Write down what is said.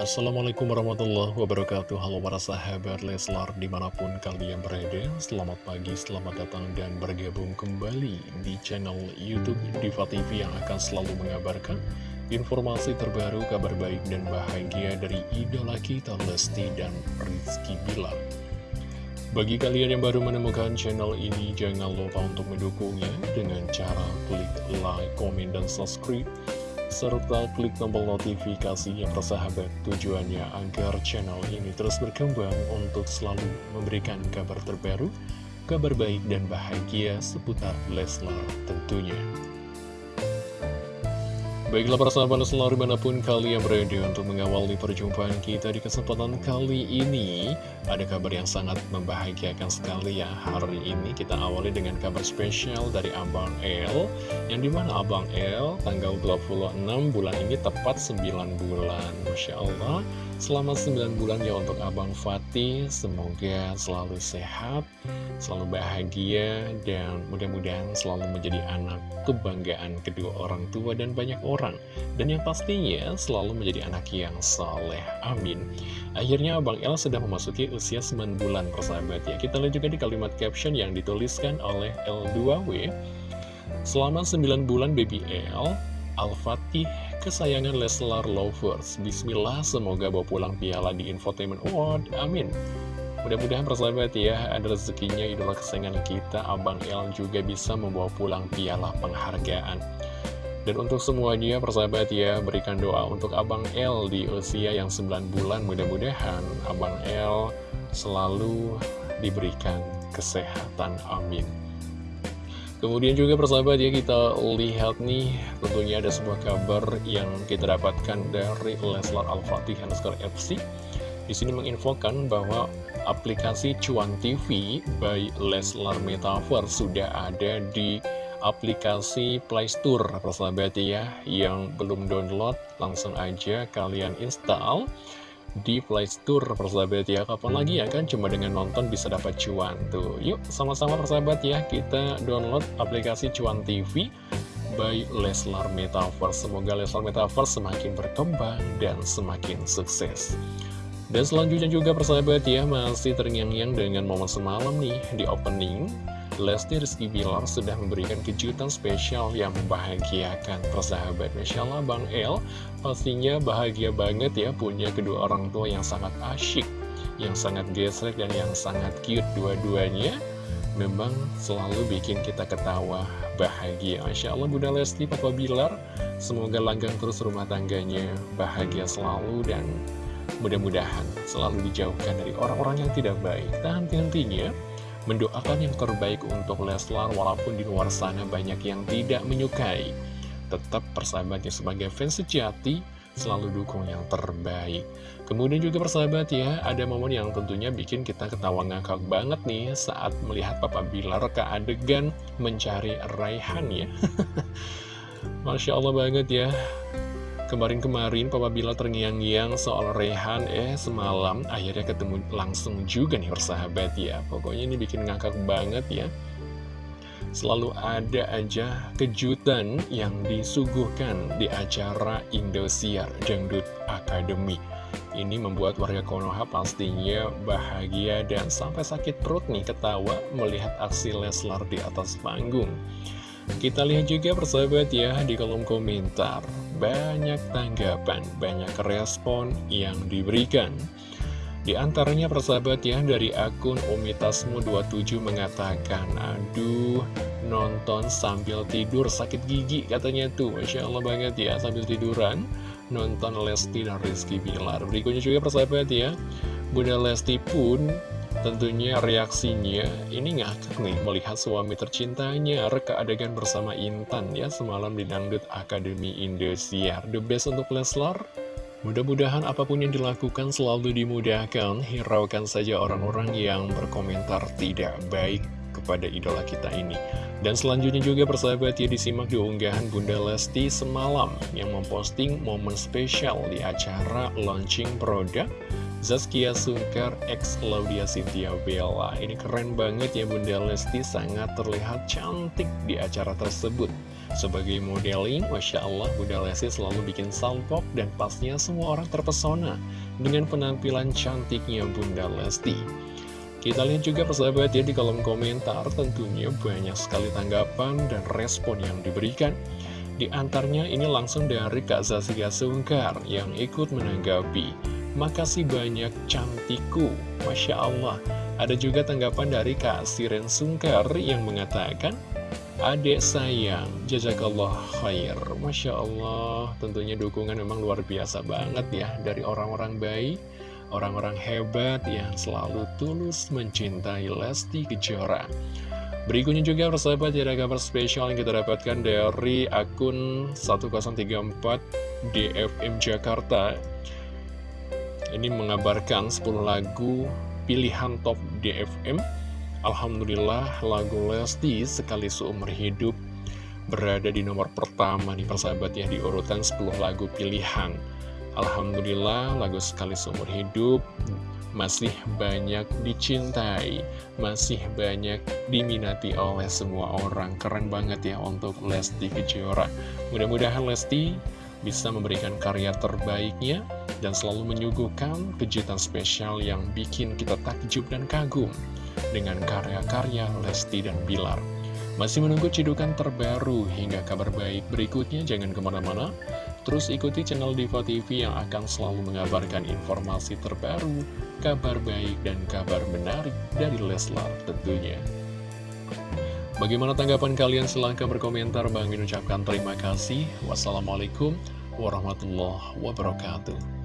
Assalamualaikum warahmatullahi wabarakatuh. Halo para sahabat Leslar di mana pun kalian berada Selamat pagi, selamat datang dan bergabung kembali di channel Youtube Diva TV yang akan selalu mengabarkan informasi terbaru, kabar baik dan bahagia dari idola kita Lesti dan Rizky Bilar. Bagi kalian yang baru menemukan channel ini, jangan lupa untuk mendukungnya dengan cara klik like, komen, dan subscribe serta klik tombol notifikasi yang persahabat tujuannya agar channel ini terus berkembang untuk selalu memberikan kabar terbaru, kabar baik dan bahagia seputar Leslar tentunya. Baiklah para sahabat selalu di mana pun kalian berada untuk mengawali perjumpaan kita di kesempatan kali ini Ada kabar yang sangat membahagiakan sekali ya Hari ini kita awali dengan kabar spesial dari Abang El Yang di mana Abang El tanggal 26 bulan ini tepat 9 bulan. Masya Allah. Selamat 9 bulan ya untuk Abang Fatih. Semoga selalu sehat, selalu bahagia Dan mudah-mudahan selalu menjadi anak kebanggaan kedua orang tua dan banyak orang. Dan yang pastinya selalu menjadi anak yang soleh Amin. Akhirnya Abang El sudah memasuki usia 9 bulan persahabat ya. Kita lihat juga di kalimat caption yang dituliskan oleh L2W Selama 9 bulan baby L Al-Fatih kesayangan Leslar Lovers. Bismillah, semoga bawa pulang piala di Infotainment Award. Amin. Mudah-mudahan persahabat ya, ada rezekinya idola kesayangan kita, Abang El juga bisa membawa pulang piala penghargaan. Dan untuk semuanya persahabat ya, berikan doa untuk Abang El di usia yang 9 bulan. Mudah-mudahan Abang El selalu diberikan kesehatan. Amin. Kemudian juga persahabat ya kita lihat nih tentunya ada sebuah kabar yang kita dapatkan dari Leslar Al-Fatih underscore FC di sini menginfokan bahwa aplikasi Cuan TV by Leslar Metaverse sudah ada di aplikasi Play Store persahabat ya yang belum download langsung aja kalian install di Play Store persahabat ya. Kapan lagi ya kan? Cuma dengan nonton bisa dapat cuan tuh. Yuk sama-sama persahabat ya. Kita download aplikasi Cuan TV by Leslar Metaverse. Semoga Leslar Metaverse semakin berkembang dan semakin sukses. Dan selanjutnya juga persahabat ya masih terngiang-ngiang dengan momen semalam nih di opening Lesti Rizky Bilar sudah memberikan kejutan spesial yang membahagiakan persahabat Masya Allah Bang El. Pastinya bahagia banget ya punya kedua orang tua yang sangat asyik Yang sangat gesrek dan yang sangat cute dua-duanya. Memang selalu bikin kita ketawa bahagia. Masya Allah Bunda Lesti Papa Bilar. Semoga langgang terus rumah tangganya bahagia selalu dan mudah-mudahan selalu dijauhkan dari orang-orang yang tidak baik. Dan tentunya mendoakan yang terbaik untuk Leslar walaupun di luar sana banyak yang tidak menyukai. Tetap persahabatnya sebagai fans sejati selalu dukung yang terbaik. Kemudian juga persahabat ya, ada momen yang tentunya bikin kita ketawa ngakak banget nih saat melihat Papa Bilar ke adegan mencari Raihan ya. Masya Allah banget ya, Kemarin-kemarin Papa Bila terngiang-ngiang soal Rehan Eh semalam akhirnya ketemu langsung juga nih persahabat ya. Pokoknya ini bikin ngakak banget ya. Selalu ada aja kejutan yang disuguhkan di acara Indosiar Dangdut Academy Ini membuat warga Konoha pastinya bahagia dan sampai sakit perut nih ketawa melihat aksi Leslar di atas panggung kita lihat juga persahabat ya di kolom komentar. Banyak tanggapan, banyak respon yang diberikan. Di antaranya persahabat ya dari akun Umitasmu27 mengatakan Aduh nonton sambil tidur sakit gigi katanya tuh. Masya Allah banget ya sambil tiduran Nonton Lesti dan Rizky Bilar. Berikutnya juga persahabat ya Bunda Lesti pun Tentunya reaksinya ini ngakak nih melihat suami tercintanya reka adegan bersama Intan ya semalam di Dangdut Akademi Indosiar. The best untuk Leslar. Mudah-mudahan apa pun yang dilakukan selalu dimudahkan, hiraukan saja orang-orang yang berkomentar tidak baik kepada idola kita ini. Dan selanjutnya juga persahabat ya disimak di unggahan Bunda Lesti semalam yang memposting momen spesial di acara launching produk Zaskia Sungkar X Claudia Cynthia Bella Ini keren banget ya Bunda Lesti sangat terlihat cantik di acara tersebut Sebagai modeling, Masya Allah Bunda Lesti selalu bikin salpok dan pastinya semua orang terpesona dengan penampilan cantiknya Bunda Lesti. Kita lihat juga persahabat ya di kolom komentar tentunya banyak sekali tanggapan dan respon yang diberikan. Di antaranya ini langsung dari Kak Zaskia Sungkar yang ikut menanggapi. Makasih banyak cantiku, Masya Allah. Ada juga tanggapan dari Kak Siren Sungkar yang mengatakan, Adek sayang, jazakallah khair Masya Allah, tentunya dukungan memang luar biasa banget ya Dari orang-orang baik orang-orang hebat yang selalu tulus mencintai Lesti Kejora. Berikutnya juga persahabat ada kabar spesial yang kita dapatkan dari akun 1034 DFM Jakarta. Ini mengabarkan 10 lagu pilihan top DFM. Alhamdulillah lagu Lesti sekali seumur hidup berada di nomor pertama nih persahabat ya di urutan 10 lagu pilihan. Alhamdulillah lagu sekali seumur hidup masih banyak dicintai, masih banyak diminati oleh semua orang. Keren banget ya untuk Lesti Kejora. Mudah-mudahan Lesti bisa memberikan karya terbaiknya dan selalu menyuguhkan kejutan spesial yang bikin kita takjub dan kagum dengan karya-karya Lesti dan Bilar. Masih menunggu cidukan terbaru hingga kabar baik berikutnya, jangan ke mana-mana. Terus ikuti channel Diva TV yang akan selalu mengabarkan informasi terbaru, kabar baik, dan kabar menarik dari Leslar tentunya. Bagaimana tanggapan kalian? Silahkan berkomentar. Bang Min ucapkan terima kasih. Wassalamualaikum warahmatullahi wabarakatuh.